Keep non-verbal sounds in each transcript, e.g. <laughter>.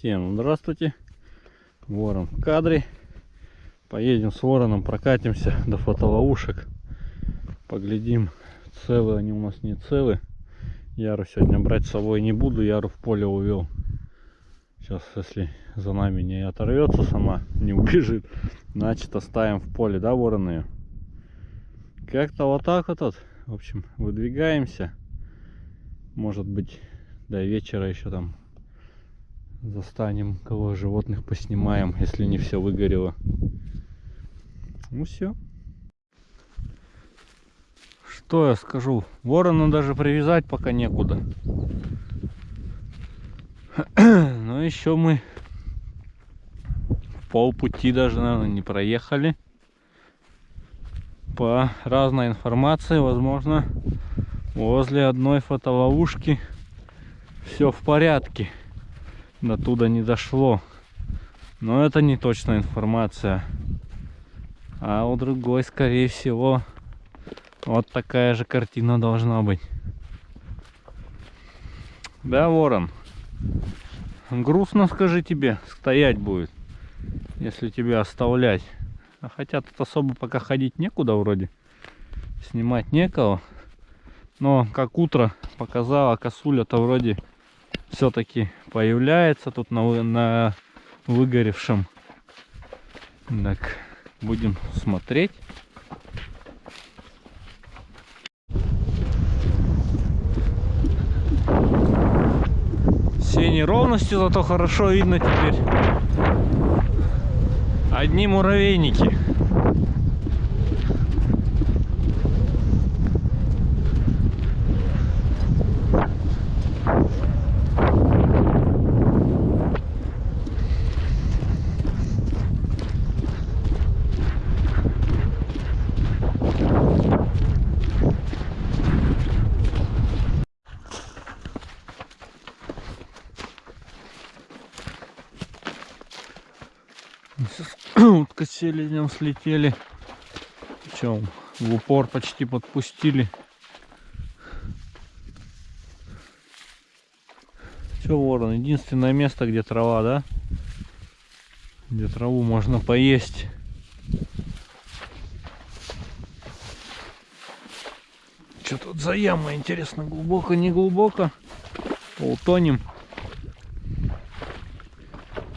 Всем здравствуйте. Ворон в кадре. Поедем с вороном, прокатимся до фотоловушек. Поглядим, целы они у нас не целы. Яру сегодня брать с собой не буду, Яру в поле увел. Сейчас, если за нами не оторвется сама, не убежит, значит оставим в поле, да, вороны? Как-то вот так вот, вот. В общем, выдвигаемся. Может быть, до вечера еще там застанем кого животных поснимаем, если не все выгорело. Ну все. Что я скажу? Ворона даже привязать пока некуда. <clears throat> Но еще мы полпути даже, наверное, не проехали. По разной информации, возможно, возле одной фотоловушки все в порядке. До туда не дошло. Но это не точная информация. А у другой, скорее всего, вот такая же картина должна быть. Да, ворон? Грустно, скажи тебе, стоять будет, если тебя оставлять. А хотя тут особо пока ходить некуда вроде. Снимать некого. Но как утро показала, косуля-то вроде все-таки появляется тут на, на выгоревшем. Так, будем смотреть. Все неровности, зато хорошо видно теперь. Одни муравейники. Селезнем слетели. Причем в упор почти подпустили. Че, ворон, единственное место, где трава, да? Где траву можно поесть. Что тут за яма, интересно, глубоко, не глубоко? Утонем.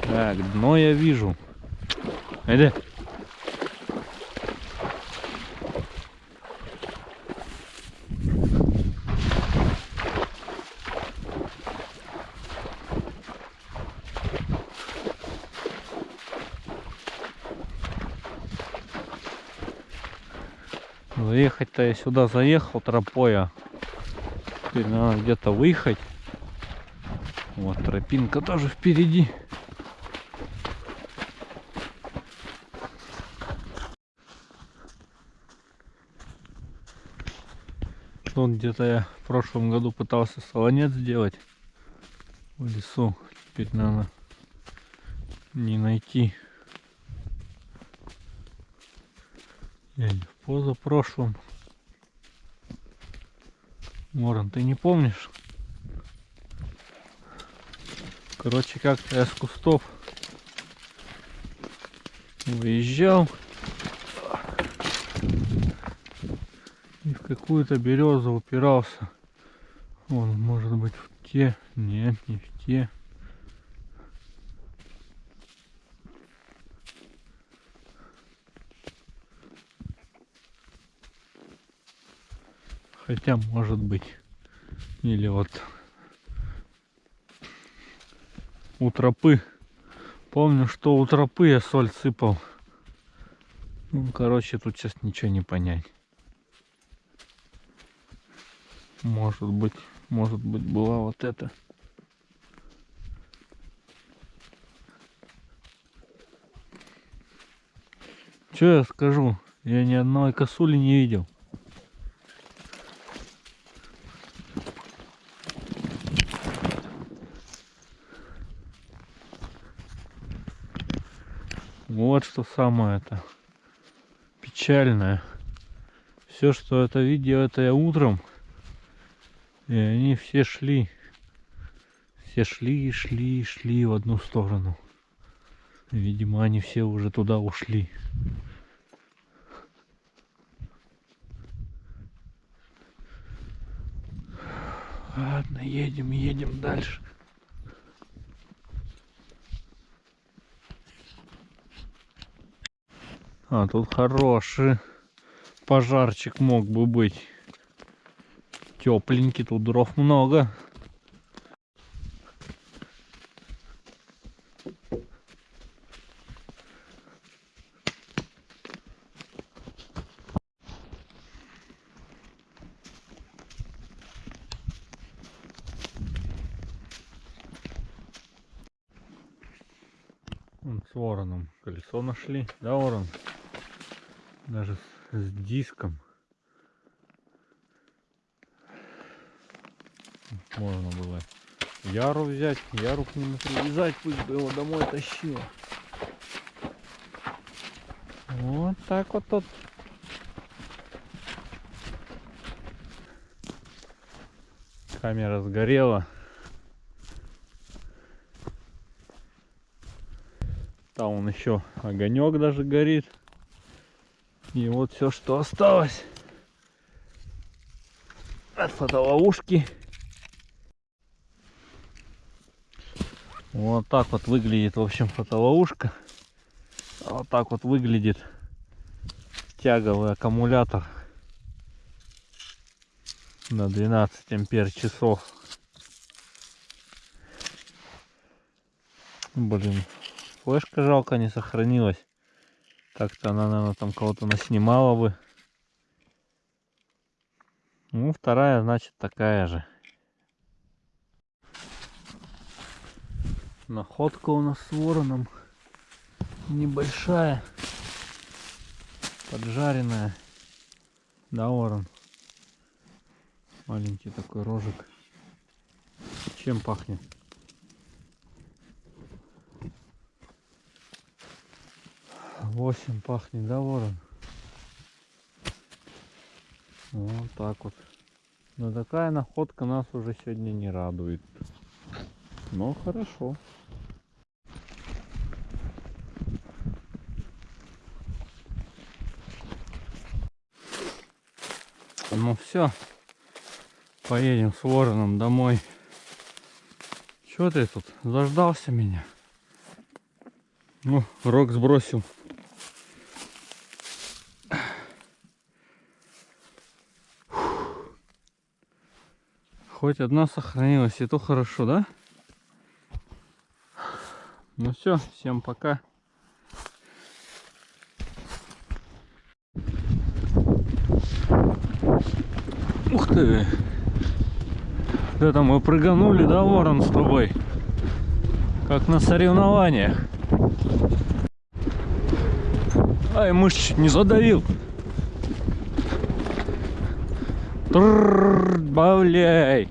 Так, дно я вижу. Haydi. Заехать-то я сюда заехал тропой, теперь надо где-то выехать. Вот тропинка тоже впереди. Вон где-то я в прошлом году пытался солонец сделать в лесу. Теперь надо не найти. Или в позапрошлом. Моран, ты не помнишь? Короче, как-то я с кустов выезжал. какую-то березу упирался. Он может быть в те. Нет, не в те. Хотя может быть. Или вот у тропы. Помню, что у тропы я соль сыпал. Ну, короче, тут сейчас ничего не понять. Может быть, может быть была вот эта. Что я скажу? Я ни одной косули не видел. Вот что самое это печальное. Все, что это видео, это я утром и они все шли. Все шли, шли, шли в одну сторону. Видимо, они все уже туда ушли. Ладно, едем, едем дальше. А, тут хороший пожарчик мог бы быть. Тепленький, тут дров много. Вон с вороном колесо нашли. Да, ворон? Даже с, с диском. Можно было яру взять, яру к нему привязать, пусть бы его домой тащил. Вот так вот тут. Камера сгорела. Там он еще огонек даже горит. И вот все, что осталось от фотоловушки. Вот так вот выглядит, в общем, фотоловушка. Вот так вот выглядит тяговый аккумулятор на 12 ампер часов. Блин, флешка жалко не сохранилась. Так-то она, наверное, там кого-то наснимала бы. Ну, вторая, значит, такая же. Находка у нас с вороном небольшая. Поджаренная. Да, ворон? Маленький такой рожик. Чем пахнет? Восемь пахнет, да, ворон? Вот так вот. Но такая находка нас уже сегодня не радует. Но хорошо. Ну все. Поедем с вороном домой. Чё ты тут? Заждался меня? Ну, рог сбросил. Хоть одна сохранилась, и то хорошо, да? Ну все, всем пока. Ух ты! Это мы прыганули, да, ворон с тобой? Как на соревнованиях. Ай, мышь чуть не задавил. Бавляй.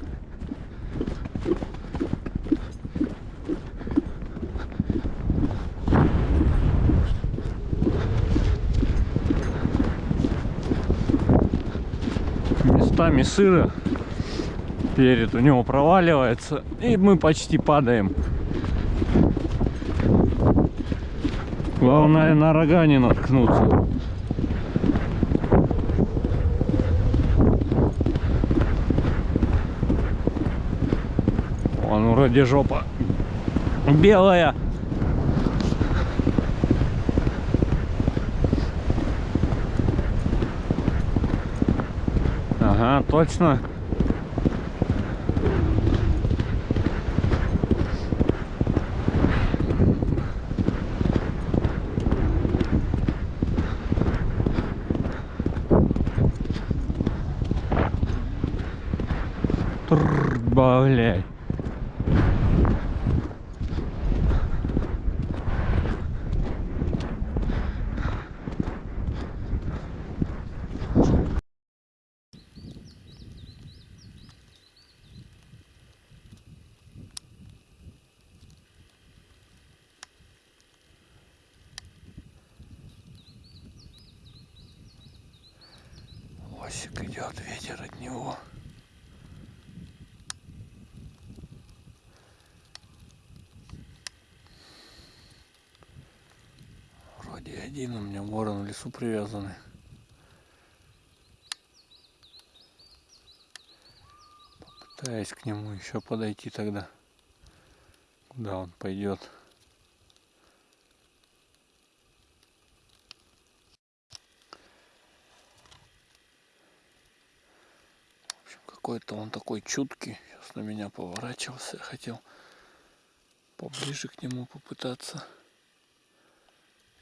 Местами сыро. Перед у него проваливается. И мы почти падаем. Главное на рога не наткнуться. Он вроде жопа белая. Ага, точно. Трррр, идет ветер от него. Вроде один у меня ворон в лесу привязанный. Попытаюсь к нему еще подойти тогда, куда он пойдет. Какой-то он такой чуткий. Сейчас на меня поворачивался. Хотел поближе к нему попытаться.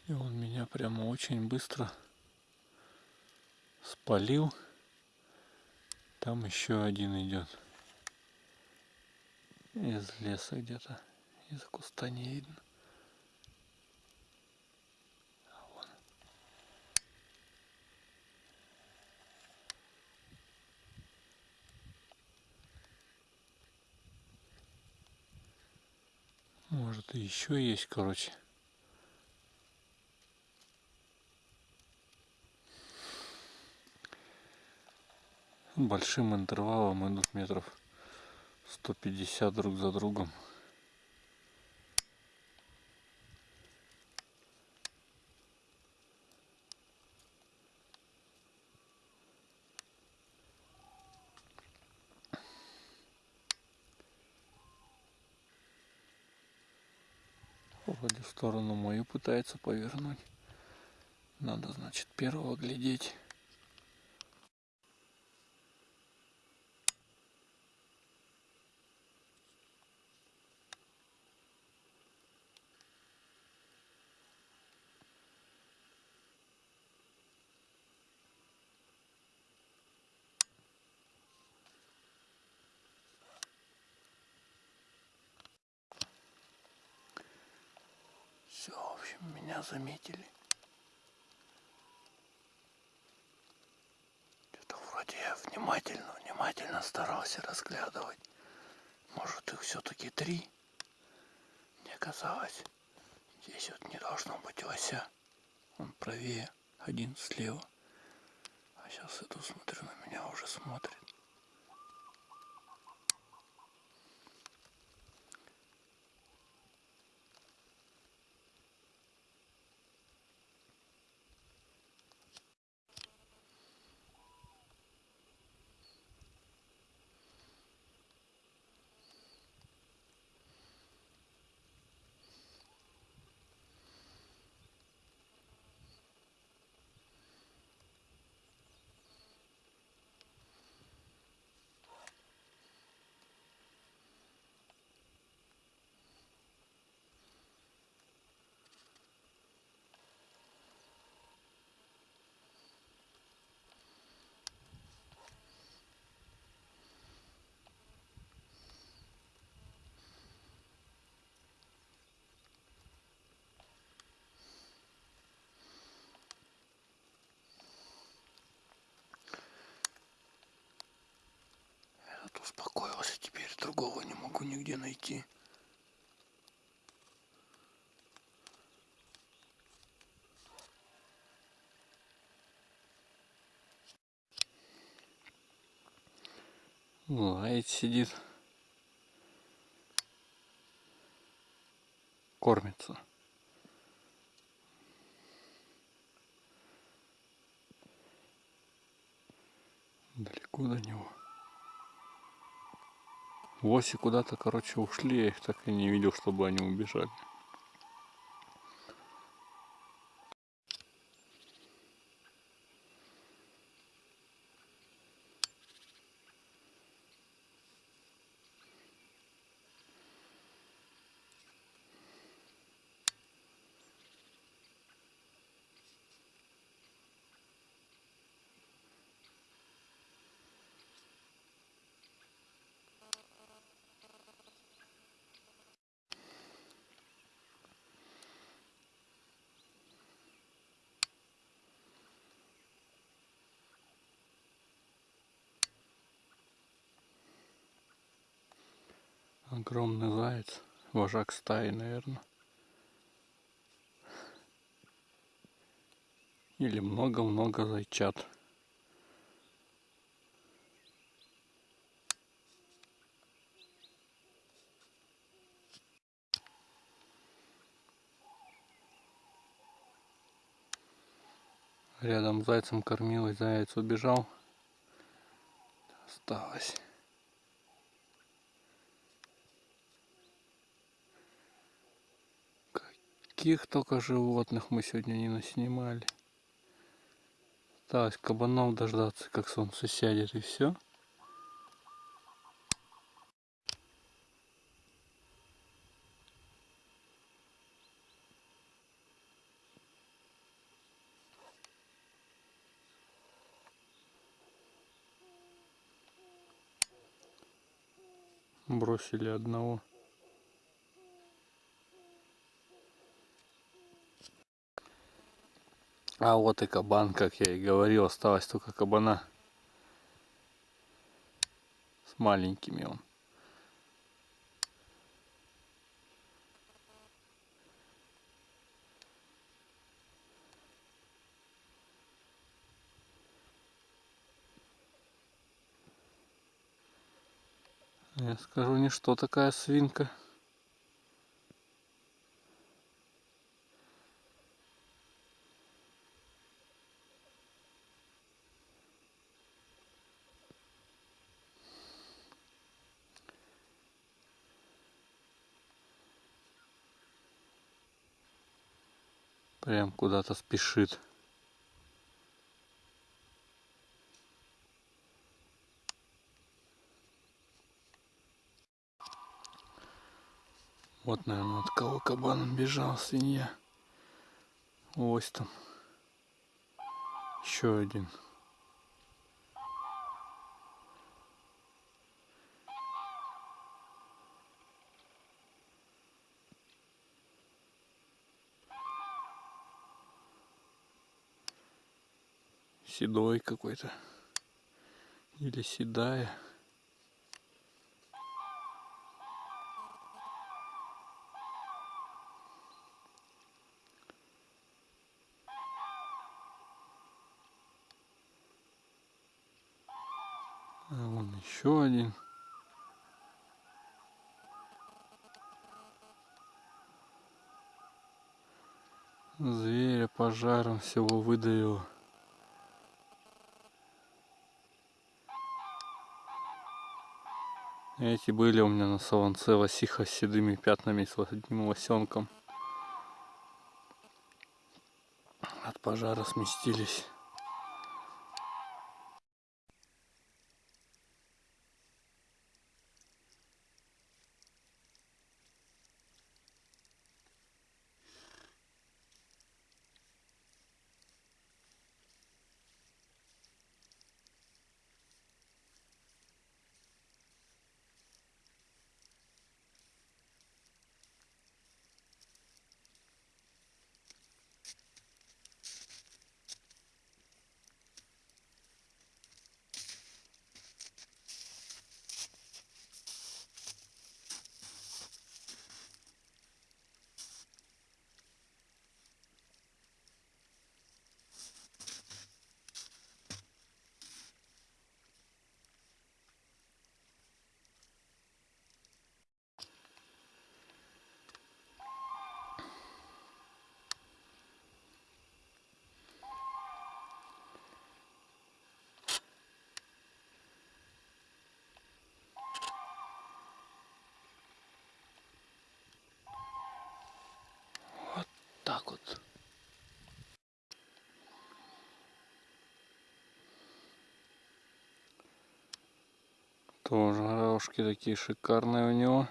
И он меня прямо очень быстро спалил. Там еще один идет. Из леса где-то. Из куста не видно. Может еще есть, короче. большим интервалом идут метров 150 друг за другом. Вроде в сторону мою пытается повернуть. Надо, значит, первого глядеть. Все, в общем, меня заметили. Это вроде я внимательно, внимательно старался разглядывать. Может их все-таки три? Мне казалось, здесь вот не должно быть лося. Он правее, один слева. А сейчас иду, смотрю, на меня уже смотрит. Этот успокоился теперь, другого не могу нигде найти. Лает сидит. Кормится. Далеко до него. Лоси куда-то, короче, ушли, я их так и не видел, чтобы они убежали. Огромный заяц, вожак стаи, наверное. Или много-много зайчат. Рядом зайцем кормилась, заяц убежал. Осталось. Каких только животных мы сегодня не наснимали. Осталось кабанов дождаться, как солнце сядет и все. бросили одного. А вот и кабан, как я и говорил, осталось только кабана. С маленькими он. Я скажу, не что такая свинка. Прям куда-то спешит. Вот, наверное, от кого кабан бежал, свинья. Ось там. Еще один. Седой какой-то. Или седая. А вон еще один. Зверя пожаром всего выдавило. Эти были у меня на солонце лосиха с седыми пятнами, с одним лосенком. От пожара сместились. Так вот. Тоже рожки такие шикарные у него.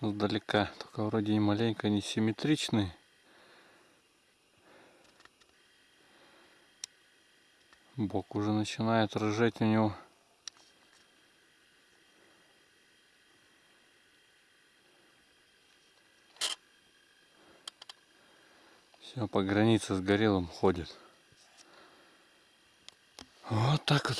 Сдалека. Только вроде и маленько не симметричные. Бок уже начинает рыжать у него. Все, по границе с горелым ходит. Вот так вот.